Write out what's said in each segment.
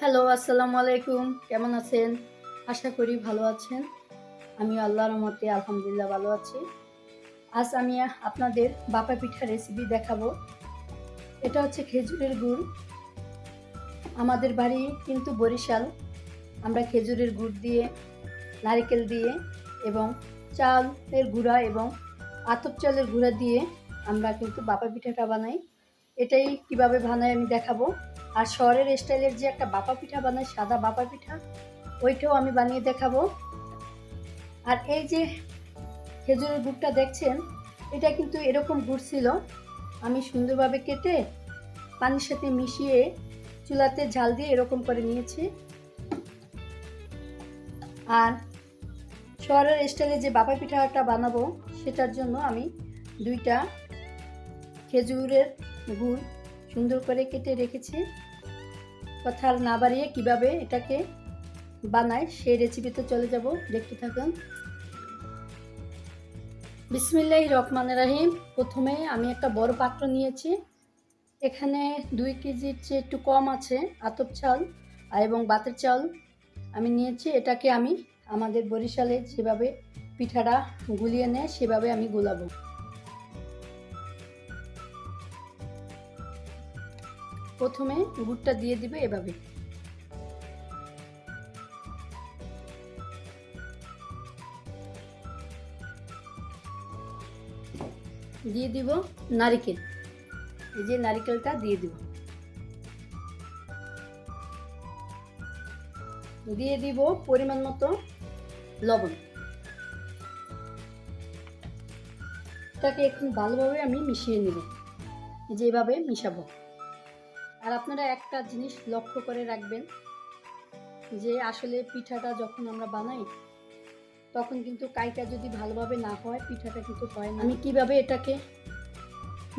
Hello আসসালামু আলাইকুম। কেমন আছেন? আশা করি ভালো আছেন। আমি আল্লাহর মতে আলহামদুলিল্লাহ ভালো আছি। আজ আমি আপনাদের বাপা পিঠা রেসিপি দেখাবো। এটা হচ্ছে খেজুরের গুড়। আমাদের বাড়ি কিন্তু বরিশাল। আমরা খেজুরের গুড় দিয়ে, নারকেল দিয়ে এবং চালের গুঁড়া এবং আতপ চালের গুঁড়া দিয়ে আমরা কিন্তু বাপা পিঠাটা বানাই। এটাই কীভাবে বানাই আমি দেখাবো। আর শহরের স্টাইলের যে একটা বাপা পিঠা বানাই, সাদা বাপা পিঠা, ওইটাও আমি বানিয়ে দেখাবো। আর এই যে খেজুরের গুড়টা দেখছেন, এটা কিন্তু এরকম গুড় ছিল। আমি সুন্দরভাবে কেটে পানির সাথে মিশিয়ে চুলাতে ঝাল দিয়ে এরকম করে নিয়েছি। আর শহরের স্টাইলে যে বাপা পিঠাটা বানাবো, সেটার জন্য আমি দুইটা খেজুরের গুড় সুন্দর করে কেটে রেখেছি। কথা না বাড়িয়ে কীভাবে এটাকে বানায় সেই রেসিপিতে চলে যাব, দেখতে থাকুন। বিসমিল্লাহ রহমান রাহিম। প্রথমে আমি একটা বড় পাত্র নিয়েছি। এখানে দুই কেজির চেয়ে একটু কম আছে, আতপ চাল এবং বাতের চাল। আমি নিয়েছি, এটাকে আমি আমাদের বরিশালে যেভাবে পিঠাটা গুলিয়ে নেয়, সেভাবে আমি গুলাবো। প্রথমে গুড়টা দিয়ে দিবে এভাবে। দিয়ে দিব নারিকেল। এই যে নারিকেলটা দিয়ে দিব। দিয়ে দিব পরিমাণ মতো লবণ। এটাকে এখন ভালোভাবে আমি মিশিয়ে নেব। যেভাবে মিশাবো। আর আপনারা একটা জিনিস লক্ষ্য করে রাখবেন, যে আসলে পিঠাটা যখন আমরা বানাই, তখন কিন্তু কাইটা যদি ভালোভাবে না হয়, পিঠাটা কিন্তু হয় না। আমি কীভাবে এটাকে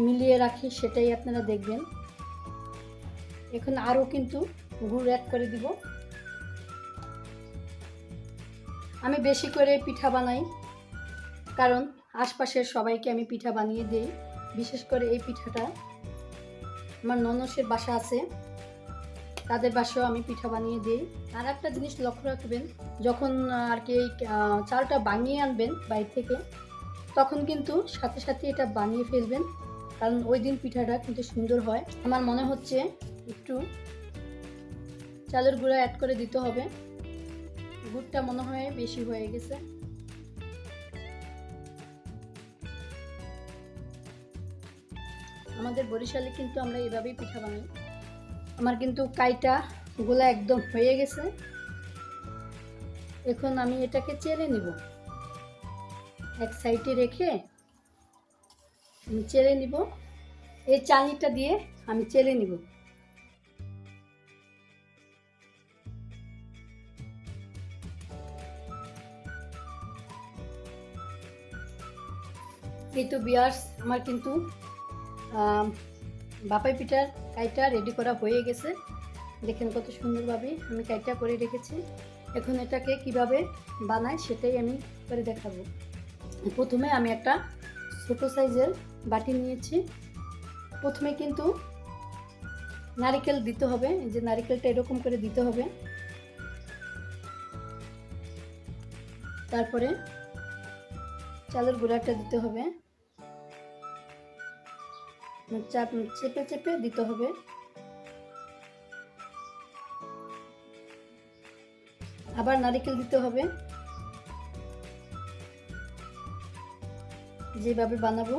মিলিয়ে রাখি সেটাই আপনারা দেখবেন। এখন আরও কিন্তু গুড় অ্যাড করে দিব। আমি বেশি করে পিঠা বানাই, কারণ আশপাশের সবাইকে আমি পিঠা বানিয়ে দিই। বিশেষ করে এই পিঠাটা আমার ননসের বাসা আছে। তাদের বাসাও আমি পিঠা বানিয়ে দিই। আর একটা জিনিস লক্ষ্য রাখবেন, যখন আর কি চালটা বানিয়ে আনবেন বাইরে থেকে, তখন কিন্তু সাথে সাথে এটা বানিয়ে ফেলবেন। কারণ ওই দিন পিঠাটা কিন্তু সুন্দর হয়। আমার মনে হচ্ছে একটু চালের গুঁড়া অ্যাড করে দিতে হবে। গুড়টা মনে হয় বেশি হয়ে গেছে। আমাদের বরিশালে কিন্তু আমরা এভাবেই পিঠা বানাই। আমার কিন্তু কাইটা গোলা একদম হয়ে গেছে। এখন আমি এটাকে চেলে নিব। এক সাইডে রেখে আমি চেলে নিব। এই চালনিটা দিয়ে আমি চেলে নিব। এই তো বিয়ার্স, আমার কিন্তু বাপাই পিঠার কাইটা রেডি করা হয়ে গেছে। দেখেন কত সুন্দরভাবে আমি কাইটা করে রেখেছি। এখন এটাকে কীভাবে বানাই সেটাই আমি করে দেখাবো। প্রথমে আমি একটা ছোটো সাইজের বাটি নিয়েছি। প্রথমে কিন্তু নারিকেল দিতে হবে। যে নারিকেলটা এরকম করে দিতে হবে। তারপরে চালের গুঁড়াটা দিতে হবে। চাপ চেপে চেপে দিতে হবে। আবার নারিকেল দিতে হবে। যেভাবে বানাবো।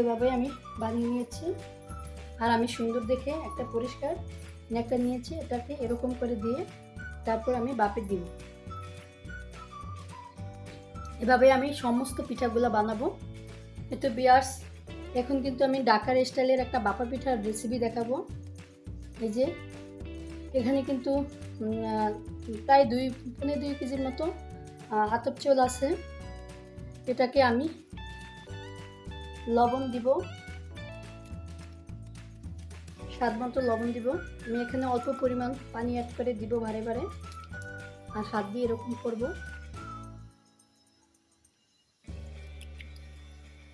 এভাবে আমি বানিয়ে নিয়েছি। আর আমি সুন্দর দেখে একটা পরিষ্কার নেকটা নিয়েছি, এটাকে এরকম করে দিয়ে তারপর আমি বাপে দিব। এভাবে আমি সমস্ত পিঠাগুলো বানাবো। এতো বিয়ার্স, এখন কিন্তু আমি ডাকার স্টাইলের একটা বাপা পিঠার রেসিপি দেখাবো। এই যে, এখানে কিন্তু প্রায় দুই পনেরো দুই কেজির মতো আতপ চোল আছে। এটাকে আমি লবণ দিব। স্বাদ মতো লবণ দিব। আমি এখানে অল্প পরিমাণ পানি অ্যাড করে দিব ভারে ভারে আর হাত দিয়ে এরকম করব।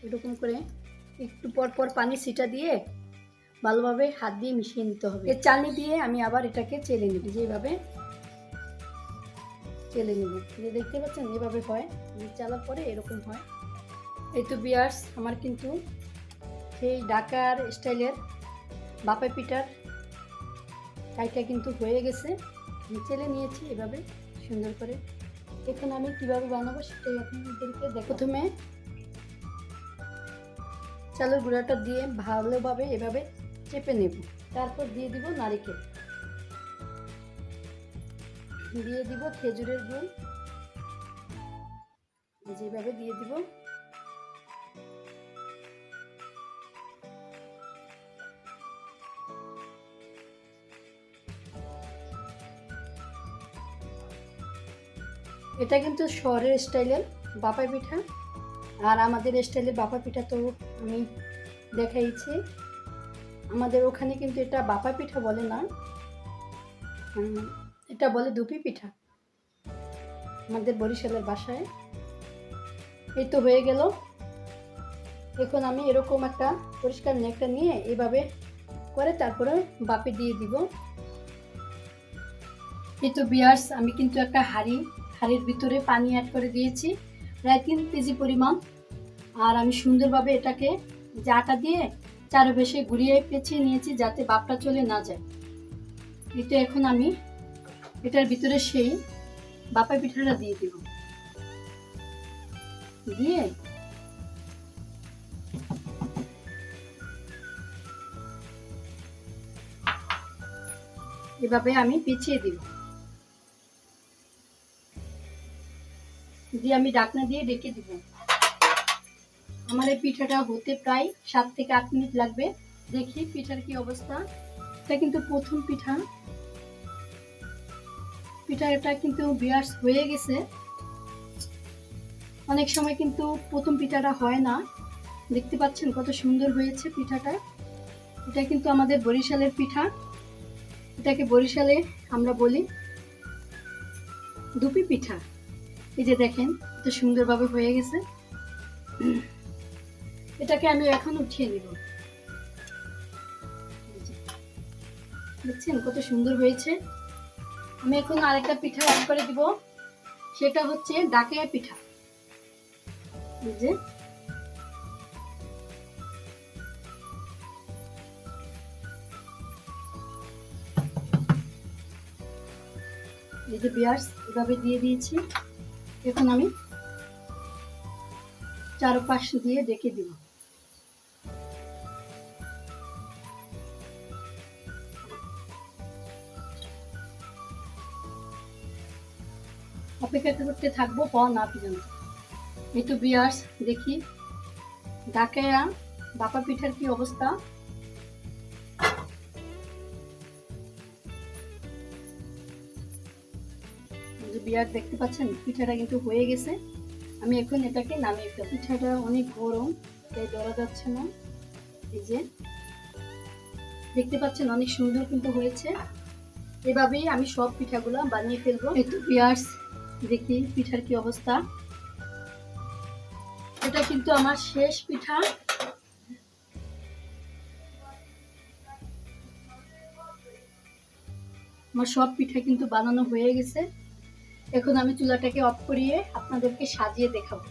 এরকম করে একটু পর পর পানি ছিটা দিয়ে ভালোভাবে হাত দিয়ে মিশিয়ে নিতে হবে। এর চালনি দিয়ে আমি আবার এটাকে চেলে নিব। যেভাবে চেলে নেব। যে দেখতে পাচ্ছেন, এভাবে হয়। চালার পরে এরকম হয়। এই তো বিয়ার্স, আমার কিন্তু সেই ঢাকার স্টাইলের বাপা পিঠার কাইটা কিন্তু হয়ে গেছে। চেলে নিয়েছি এভাবে সুন্দর করে। এখন আমি কীভাবে বানাবো সেটাই আপনাদেরকে দেখ প্রথমে চালের গুঁড়াটা দিয়ে ভালোভাবে এভাবে চেপে নেব। তারপর দিয়ে দিব নারিকেল। দিয়ে দিব খেজুরের গুড়। যেভাবে দিয়ে দিব। এটা কিন্তু শহরের স্টাইলের বাপা পিঠা। আর আমাদের স্টাইলের বাপা পিঠা তো আমি দেখাইছি। আমাদের ওখানে কিন্তু এটা বাপা পিঠা বলে না। এটা বলে দুপি পিঠা। আমাদের বরিশালের বাসায়। এই তো হয়ে গেল। এখন আমি এরকম একটা পরিষ্কার নেকটা নিয়ে এভাবে করে তারপরে বাপে দিয়ে দিব। এই তো বিয়ার্স, আমি কিন্তু একটা হাঁড়ি হাঁড়ির ভিতরে পানি অ্যাড করে দিয়েছি, প্রায় তিন কেজি পরিমাণ। আর আমি সুন্দরভাবে এটাকে জাটা দিয়ে চারপাশে ঘুরিয়ে পেঁচিয়ে নিয়েছি যাতে বাপটা চলে না যায়। এটা এখন আমি এটার ভিতরে সেই বাপা পিঠাটা দিয়ে দিব। দিয়ে এভাবে আমি পেঁচিয়ে দিব। দিয়ে আমি ডাকনা দিয়ে ডেকে দিব। আমার এই পিঠাটা হতে প্রায় সাত থেকে আট মিনিট লাগবে। দেখি পিঠার কি অবস্থা। এটা কিন্তু প্রথম পিঠা। পিঠাটা কিন্তু বিয়ার্স হয়ে গেছে। অনেক সময় কিন্তু প্রথম পিঠাটা হয় না। দেখতে পাচ্ছেন কত সুন্দর হয়েছে পিঠাটা। এটা কিন্তু আমাদের বরিশালের পিঠা। এটাকে বরিশালে আমরা বলি দুপি পিঠা। এই যে দেখেন কত সুন্দরভাবে হয়ে গেছে। এটাকে আমি এখন উঠিয়ে নিব। দেখছেন কত সুন্দর হয়েছে? আমি এখন আরেকটা পিঠা অ্যাড করে দিব। সেটা হচ্ছে ডাকিয়া পিঠা। যে, এই যে পেঁয়াজ এভাবে দিয়ে দিয়েছি। এখন আমি চারপাশ দিয়ে ডেকে দিব। অপেক্ষা করতে থাকব হওয়া না পর্যন্ত। এই তো বিয়ার্স, দেখি। ডাকায়া বাপা পিঠার কি অবস্থা? যে বিয়ার দেখতে পাচ্ছেন, পিঠাটা কিন্তু হয়ে গেছে। আমি এখন এটাকে নামিয়ে ফেলব। পিঠাটা অনেক গরম, তাই ধরা যাচ্ছে না। এই যে, দেখতে পাচ্ছেন অনেক সুন্দর কিন্তু হয়েছে। এভাবেই আমি সব পিঠাগুলো বানিয়ে ফেলব। তো পিয়ার্স দেখি পিঠার কি অবস্থা। এটা কিন্তু আমার শেষ পিঠা। আমার সব পিঠা কিন্তু বানানো হয়ে গেছে। এখন আমি চুলাটাকে অফ করিয়ে আপনাদেরকে সাজিয়ে দেখাবো।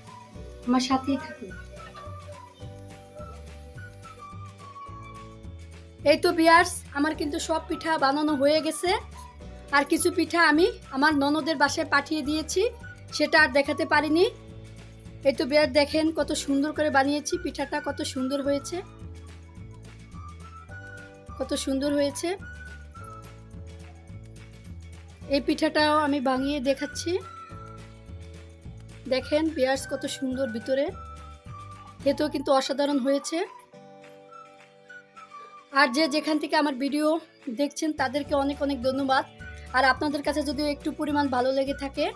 আমার সাথেই থাকুন। এই তো বিয়ার্স, আমার কিন্তু সব পিঠা বানানো হয়ে গেছে। আর কিছু পিঠা আমি আমার ননদের বাসায় পাঠিয়ে দিয়েছি, সেটা আর দেখাতে পারিনি। এই তো বিয়ার দেখেন কত সুন্দর করে বানিয়েছি, পিঠাটা কত সুন্দর হয়েছে। কত সুন্দর হয়েছে। এই পিঠাটাও আমি ভাঙিয়ে দেখাচ্ছি। দেখেন পেঁয়াজ কত সুন্দর ভিতরে। খেতেও কিন্তু অসাধারণ হয়েছে। আর যে যেখান থেকে আমার ভিডিও দেখছেন, তাদেরকে অনেক অনেক ধন্যবাদ। আর আপনাদের কাছে যদি একটু পরিমাণ ভালো লেগে থাকে,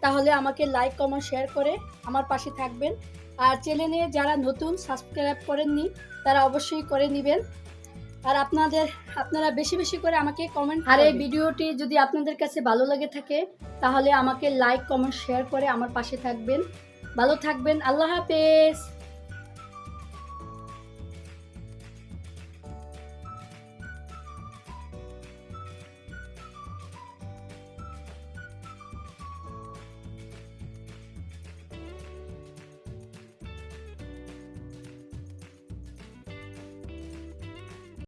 তাহলে আমাকে লাইক, কমেন্ট, শেয়ার করে আমার পাশে থাকবেন। আর চ্যানেলে যারা নতুন, সাবস্ক্রাইব করেননি, তারা অবশ্যই করে নেবেন। আর আপনাদের আপনারা বেশি বেশি করে আমাকে কমেন্ট আর এই ভিডিওটি যদি আপনাদের কাছে ভালো লাগে থাকে তাহলে আমাকে লাইক কমেন্ট শেয়ার করে আমার পাশে থাকবেন। ভালো থাকবেন আল্লাহ হাফেজ।